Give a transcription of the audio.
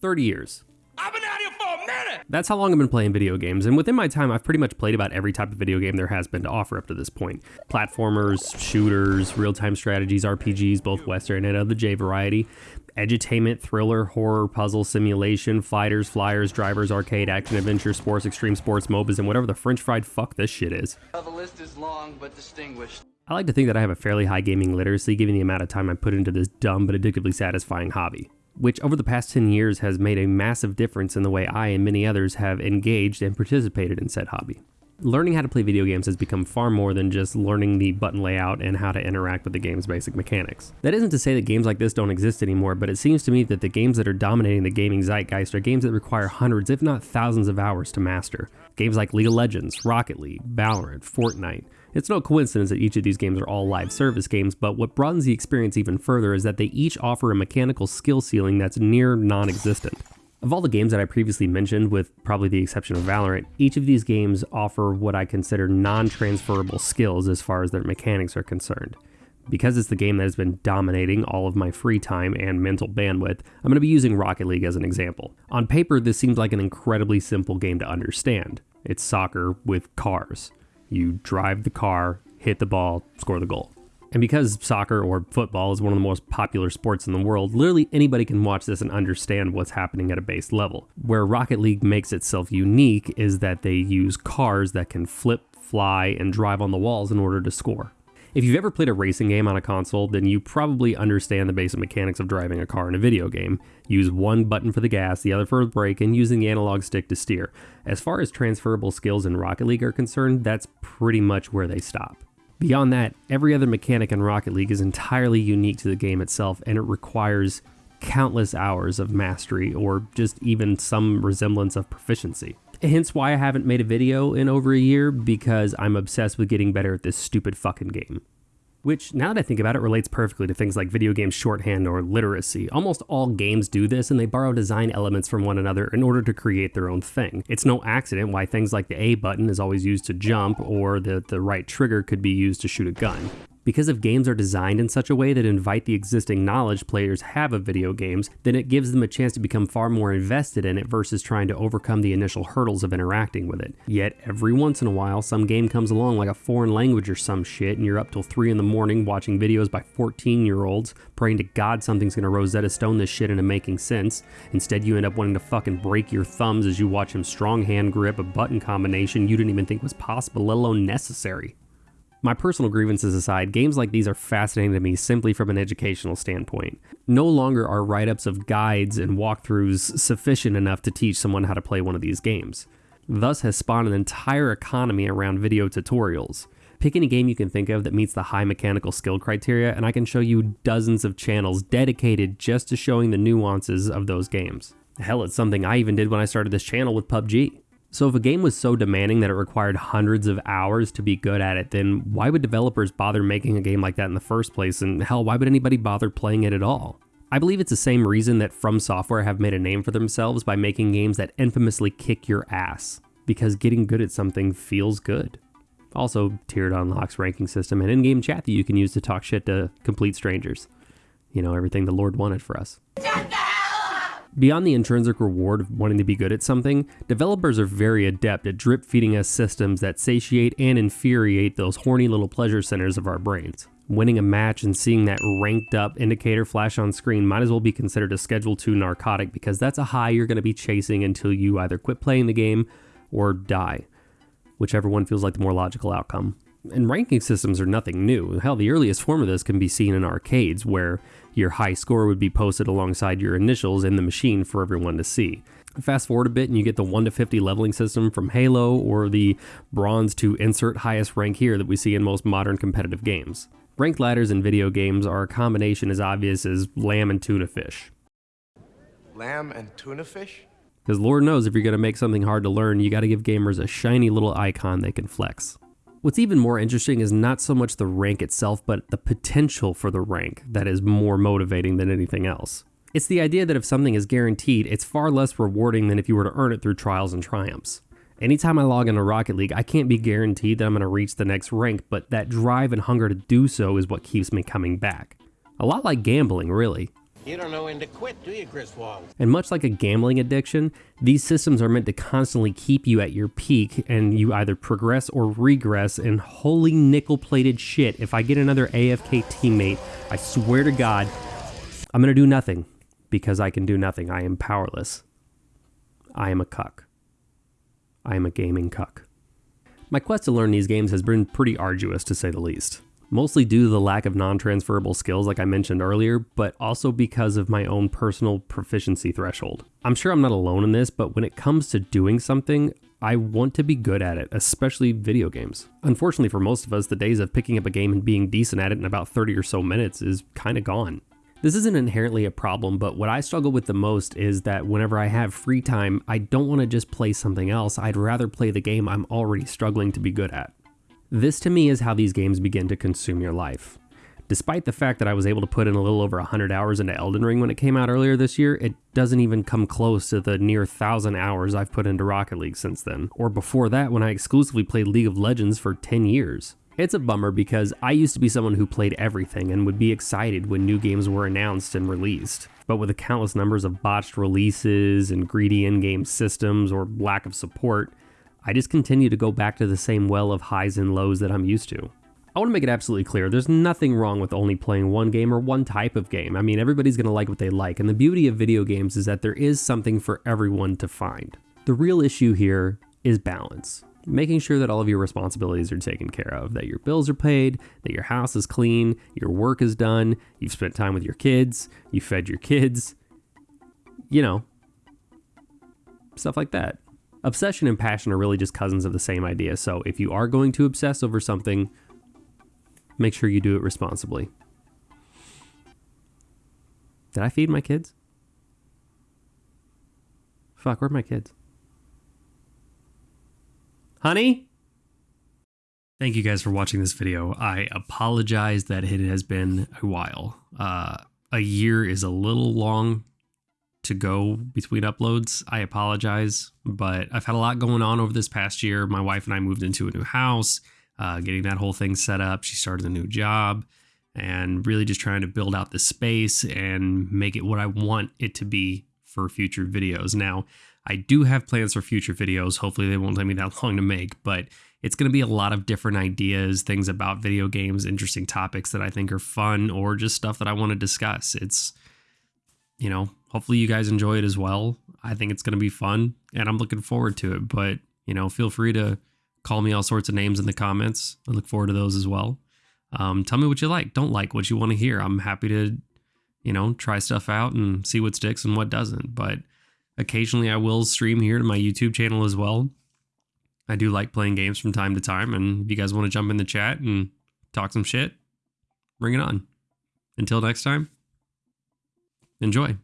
30 years. I've been out here for a minute! That's how long I've been playing video games, and within my time, I've pretty much played about every type of video game there has been to offer up to this point. Platformers, shooters, real-time strategies, RPGs, both Western and of the J variety, edutainment, thriller, horror, puzzle, simulation, fighters, flyers, drivers, arcade, action, adventure, sports, extreme sports, MOBAs, and whatever the french fried fuck this shit is. Well, the list is long but distinguished. I like to think that I have a fairly high gaming literacy given the amount of time I put into this dumb but addictively satisfying hobby, which over the past 10 years has made a massive difference in the way I and many others have engaged and participated in said hobby. Learning how to play video games has become far more than just learning the button layout and how to interact with the game's basic mechanics. That isn't to say that games like this don't exist anymore, but it seems to me that the games that are dominating the gaming zeitgeist are games that require hundreds, if not thousands of hours to master. Games like League of Legends, Rocket League, Valorant, Fortnite. It's no coincidence that each of these games are all live service games, but what broadens the experience even further is that they each offer a mechanical skill ceiling that's near non-existent. Of all the games that I previously mentioned, with probably the exception of Valorant, each of these games offer what I consider non-transferable skills as far as their mechanics are concerned. Because it's the game that has been dominating all of my free time and mental bandwidth, I'm going to be using Rocket League as an example. On paper, this seems like an incredibly simple game to understand. It's soccer with cars. You drive the car, hit the ball, score the goal. And because soccer or football is one of the most popular sports in the world, literally anybody can watch this and understand what's happening at a base level. Where Rocket League makes itself unique is that they use cars that can flip, fly, and drive on the walls in order to score. If you've ever played a racing game on a console, then you probably understand the basic mechanics of driving a car in a video game. Use one button for the gas, the other for the brake, and using the analog stick to steer. As far as transferable skills in Rocket League are concerned, that's pretty much where they stop. Beyond that, every other mechanic in Rocket League is entirely unique to the game itself, and it requires countless hours of mastery or just even some resemblance of proficiency. Hence why I haven't made a video in over a year, because I'm obsessed with getting better at this stupid fucking game. Which, now that I think about it, relates perfectly to things like video game shorthand or literacy. Almost all games do this, and they borrow design elements from one another in order to create their own thing. It's no accident why things like the A button is always used to jump, or the, the right trigger could be used to shoot a gun. Because if games are designed in such a way that invite the existing knowledge players have of video games, then it gives them a chance to become far more invested in it versus trying to overcome the initial hurdles of interacting with it. Yet, every once in a while, some game comes along like a foreign language or some shit, and you're up till 3 in the morning watching videos by 14 year olds, praying to God something's gonna Rosetta Stone this shit into making sense. Instead, you end up wanting to fucking break your thumbs as you watch him strong hand grip a button combination you didn't even think was possible, let alone necessary. My personal grievances aside, games like these are fascinating to me simply from an educational standpoint. No longer are write ups of guides and walkthroughs sufficient enough to teach someone how to play one of these games. Thus has spawned an entire economy around video tutorials. Pick any game you can think of that meets the high mechanical skill criteria, and I can show you dozens of channels dedicated just to showing the nuances of those games. Hell, it's something I even did when I started this channel with PUBG. So if a game was so demanding that it required hundreds of hours to be good at it, then why would developers bother making a game like that in the first place? And hell, why would anybody bother playing it at all? I believe it's the same reason that From Software have made a name for themselves by making games that infamously kick your ass, because getting good at something feels good. Also, tiered unlocks, ranking system, and in-game chat that you can use to talk shit to complete strangers. You know, everything the Lord wanted for us. Beyond the intrinsic reward of wanting to be good at something, developers are very adept at drip feeding us systems that satiate and infuriate those horny little pleasure centers of our brains. Winning a match and seeing that ranked up indicator flash on screen might as well be considered a Schedule 2 narcotic because that's a high you're going to be chasing until you either quit playing the game or die, whichever one feels like the more logical outcome. And ranking systems are nothing new. Hell, the earliest form of this can be seen in arcades, where your high score would be posted alongside your initials in the machine for everyone to see. Fast forward a bit and you get the 1 to 50 leveling system from Halo or the bronze to insert highest rank here that we see in most modern competitive games. Ranked ladders in video games are a combination as obvious as lamb and tuna fish. Lamb and tuna fish? Because Lord knows if you're going to make something hard to learn, you got to give gamers a shiny little icon they can flex. What's even more interesting is not so much the rank itself, but the potential for the rank that is more motivating than anything else. It's the idea that if something is guaranteed, it's far less rewarding than if you were to earn it through trials and triumphs. Anytime I log into Rocket League, I can't be guaranteed that I'm going to reach the next rank, but that drive and hunger to do so is what keeps me coming back. A lot like gambling, really. You don't know when to quit, do you, Griswold? And much like a gambling addiction, these systems are meant to constantly keep you at your peak and you either progress or regress. And holy nickel plated shit, if I get another AFK teammate, I swear to God, I'm to do nothing because I can do nothing. I am powerless. I am a cuck. I am a gaming cuck. My quest to learn these games has been pretty arduous to say the least. Mostly due to the lack of non transferable skills, like I mentioned earlier, but also because of my own personal proficiency threshold. I'm sure I'm not alone in this, but when it comes to doing something, I want to be good at it, especially video games. Unfortunately, for most of us, the days of picking up a game and being decent at it in about 30 or so minutes is kind of gone. This isn't inherently a problem, but what I struggle with the most is that whenever I have free time, I don't want to just play something else. I'd rather play the game I'm already struggling to be good at. This to me is how these games begin to consume your life. Despite the fact that I was able to put in a little over 100 hours into Elden Ring when it came out earlier this year, it doesn't even come close to the near 1,000 hours I've put into Rocket League since then, or before that when I exclusively played League of Legends for 10 years. It's a bummer because I used to be someone who played everything and would be excited when new games were announced and released. But with the countless numbers of botched releases and greedy in game systems or lack of support, I just continue to go back to the same well of highs and lows that I'm used to. I want to make it absolutely clear there's nothing wrong with only playing one game or one type of game. I mean, everybody's going to like what they like, and the beauty of video games is that there is something for everyone to find. The real issue here is balance making sure that all of your responsibilities are taken care of, that your bills are paid, that your house is clean, your work is done, you've spent time with your kids, you fed your kids, you know, stuff like that. Obsession and passion are really just cousins of the same idea. So if you are going to obsess over something, make sure you do it responsibly. Did I feed my kids? Fuck, where are my kids? Honey? Thank you guys for watching this video. I apologize that it has been a while. Uh, a year is a little long to go between uploads. I apologize, but I've had a lot going on over this past year. My wife and I moved into a new house, uh, getting that whole thing set up. She started a new job and really just trying to build out the space and make it what I want it to be for future videos. Now, I do have plans for future videos. Hopefully, they won't take me that long to make, but it's going to be a lot of different ideas, things about video games, interesting topics that I think are fun, or just stuff that I want to discuss. It's, you know, hopefully you guys enjoy it as well. I think it's going to be fun, and I'm looking forward to it. But, you know, feel free to call me all sorts of names in the comments. I look forward to those as well. Um, tell me what you like, don't like, what you want to hear. I'm happy to, you know, try stuff out and see what sticks and what doesn't. But, Occasionally, I will stream here to my YouTube channel as well. I do like playing games from time to time, and if you guys want to jump in the chat and talk some shit, bring it on. Until next time, enjoy.